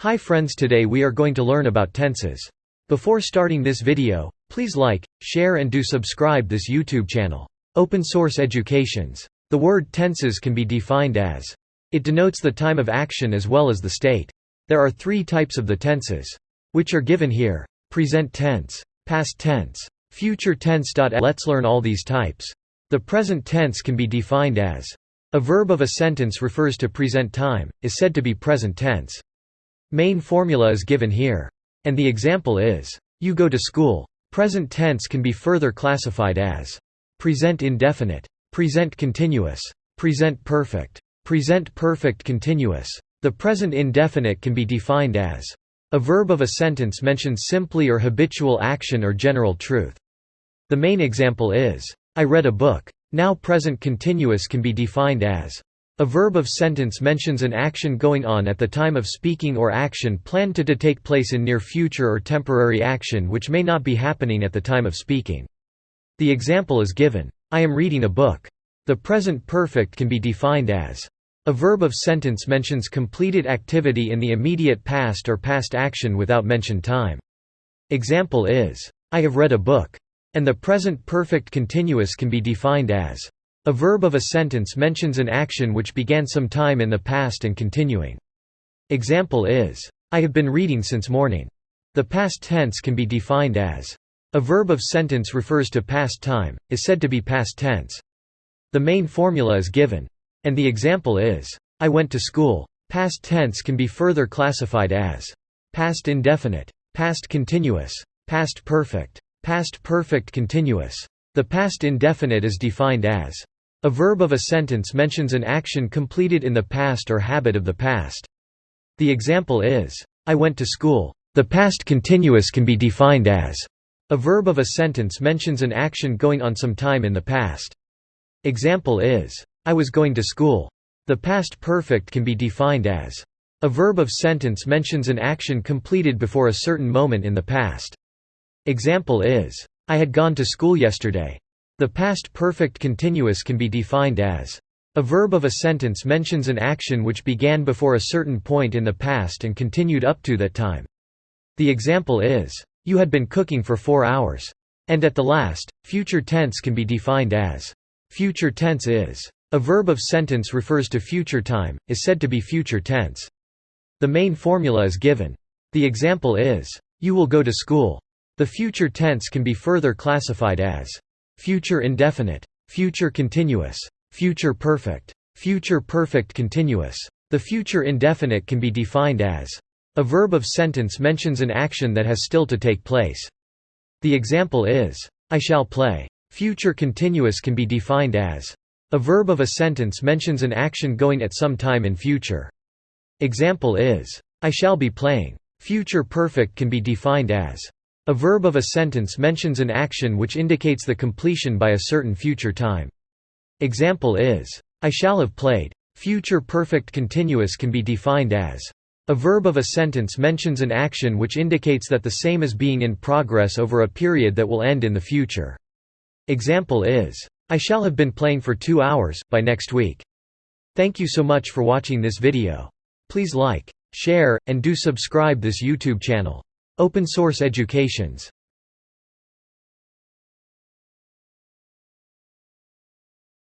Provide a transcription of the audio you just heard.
Hi friends today we are going to learn about tenses. Before starting this video, please like, share and do subscribe this YouTube channel. Open Source Educations. The word tenses can be defined as. It denotes the time of action as well as the state. There are three types of the tenses. Which are given here. Present tense. Past tense. Future tense. Let's learn all these types. The present tense can be defined as. A verb of a sentence refers to present time, is said to be present tense. Main formula is given here. And the example is, you go to school. Present tense can be further classified as present indefinite, present continuous, present perfect, present perfect continuous. The present indefinite can be defined as a verb of a sentence mentions simply or habitual action or general truth. The main example is, I read a book. Now present continuous can be defined as a verb of sentence mentions an action going on at the time of speaking or action planned to, to take place in near future or temporary action which may not be happening at the time of speaking. The example is given. I am reading a book. The present perfect can be defined as a verb of sentence mentions completed activity in the immediate past or past action without mentioned time. Example is, I have read a book. And the present perfect continuous can be defined as a verb of a sentence mentions an action which began some time in the past and continuing. Example is, I have been reading since morning. The past tense can be defined as a verb of sentence refers to past time, is said to be past tense. The main formula is given. And the example is, I went to school. Past tense can be further classified as past indefinite, past continuous, past perfect, past perfect continuous. The past indefinite is defined as a verb of a sentence mentions an action completed in the past or habit of the past. The example is, I went to school. The past continuous can be defined as a verb of a sentence mentions an action going on some time in the past. Example is, I was going to school. The past perfect can be defined as a verb of sentence mentions an action completed before a certain moment in the past. Example is, I had gone to school yesterday. The past perfect continuous can be defined as a verb of a sentence mentions an action which began before a certain point in the past and continued up to that time. The example is, you had been cooking for four hours. And at the last, future tense can be defined as future tense is. A verb of sentence refers to future time, is said to be future tense. The main formula is given. The example is, you will go to school. The future tense can be further classified as future indefinite, future continuous, future perfect, future perfect continuous. The future indefinite can be defined as a verb of sentence mentions an action that has still to take place. The example is, I shall play. Future continuous can be defined as a verb of a sentence mentions an action going at some time in future. Example is, I shall be playing. Future perfect can be defined as a verb of a sentence mentions an action which indicates the completion by a certain future time. Example is, I shall have played. Future perfect continuous can be defined as a verb of a sentence mentions an action which indicates that the same is being in progress over a period that will end in the future. Example is, I shall have been playing for two hours, by next week. Thank you so much for watching this video. Please like, share, and do subscribe this YouTube channel. Open Source Educations